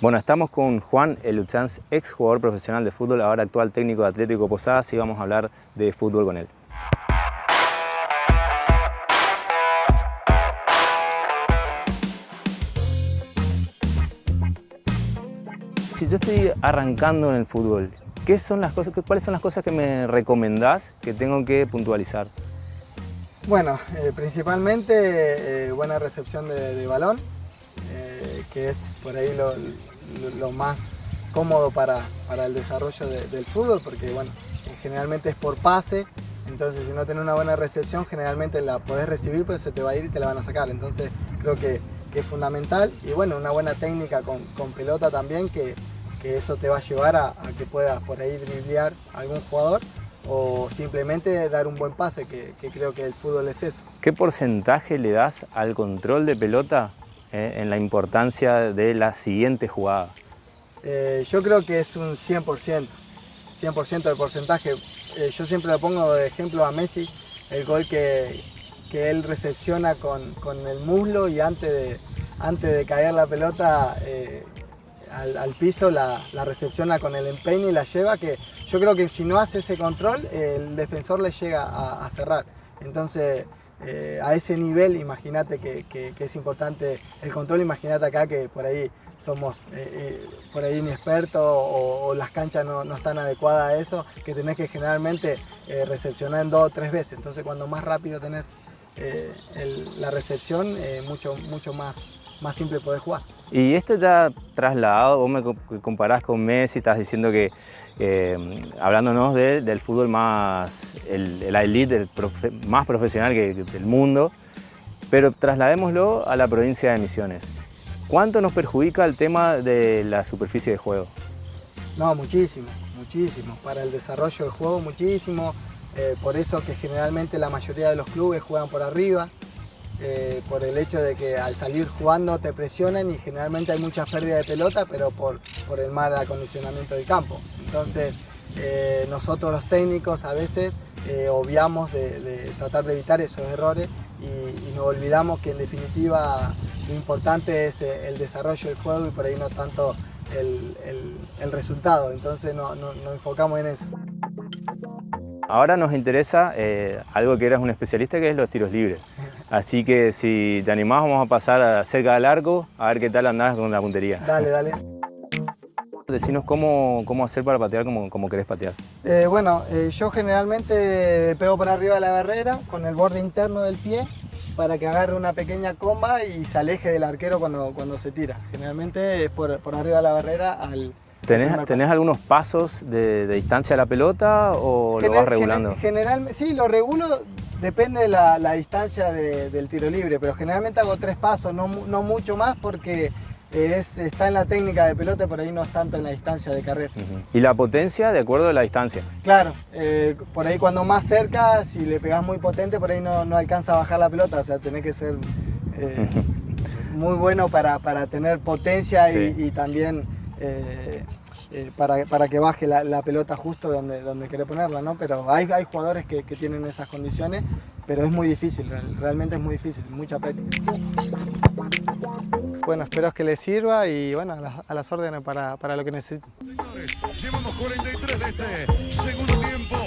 Bueno, estamos con Juan Eluchanz, ex jugador profesional de fútbol, ahora actual técnico de Atlético Posadas y vamos a hablar de fútbol con él. Si yo estoy arrancando en el fútbol, ¿qué son las cosas, ¿cuáles son las cosas que me recomendás que tengo que puntualizar? Bueno, eh, principalmente eh, buena recepción de, balón, que es por ahí lo, más cómodo para, el desarrollo del fútbol, porque bueno, generalmente es por pase, entonces si no tenés una buena recepción, generalmente la podés recibir, pero se te va a ir y te la van a sacar. Entonces creo que que es fundamental. Y bueno, una buena técnica con, pelota también, que, eso te va a llevar a, que puedas por ahí driblear algún jugador o simplemente dar un buen pase, que, creo que el fútbol es eso. ¿Qué porcentaje le das al control de pelota eh, en la importancia de la siguiente jugada? Eh, yo creo que es un 100%, 100% de porcentaje. Eh, yo siempre le pongo de ejemplo a Messi, el gol que, que él recepciona con, el muslo y antes de, antes de caer la pelota al, piso la, recepciona con el empeño y la lleva, que yo creo que si no hace ese control, el defensor le llega a, cerrar. Entonces, eh, a ese nivel, imagínate que, es importante el control, imagínate acá que por ahí somos eh, por ahí inexpertos o, las canchas no, no, están adecuadas a eso, que tenés que generalmente recepcionar en dos o tres veces. Entonces, cuando más rápido tenés eh, la recepción eh, mucho, mucho más, más simple poder jugar. Y esto ya trasladado, vos me comparás con Messi, estás diciendo que, eh, hablándonos del fútbol más, el, la elite, más profesional que, del mundo, pero trasladémoslo a la provincia de Misiones. ¿Cuánto nos perjudica el tema de la superficie de juego? No, muchísimo, muchísimo. Para el desarrollo del juego, muchísimo. Eh, por eso que generalmente la mayoría de los clubes juegan por arriba, eh, por el hecho de que al salir jugando te presionan y generalmente hay mucha pérdida de pelota, pero por, por el mal acondicionamiento del campo. Entonces, eh, nosotros los técnicos a veces obviamos de, tratar de evitar esos errores y, nos olvidamos que en definitiva lo importante es el desarrollo del juego y por ahí no tanto el, resultado. Entonces nos enfocamos en eso. Ahora nos interesa eh, algo que eres un especialista, que es los tiros libres. Así que si te animás, vamos a pasar a cerca del arco, a ver qué tal andás con la puntería. Dale, dale. Decinos cómo, cómo hacer para patear como, como querés patear. Eh, bueno, eh, yo generalmente pego por arriba de la barrera con el borde interno del pie para que agarre una pequeña comba y se aleje del arquero cuando, cuando se tira. Generalmente es por, por arriba de la barrera al, ¿Tenés, algunos pasos de, distancia de la pelota o lo vas regulando? Generalmente, sí, lo regulo, depende de la, distancia del tiro libre, pero generalmente hago tres pasos, no, mucho más porque es, está en la técnica de pelota, por ahí no es tanto en la distancia de carrera. ¿Y la potencia de acuerdo a la distancia? Claro, eh, por ahí cuando más cerca, si le pegas muy potente, por ahí no, alcanza a bajar la pelota, o sea, tenés que ser eh, muy bueno para, tener potencia y también eh, eh, para, que baje la, pelota justo donde, donde quiere ponerla, ¿no? Pero hay, hay jugadores que, tienen esas condiciones, pero es muy difícil, realmente es muy difícil, mucha práctica. Bueno, espero que les sirva y bueno, a las, órdenes para, para lo que necesiten. Llevamos 43 de este segundo tiempo.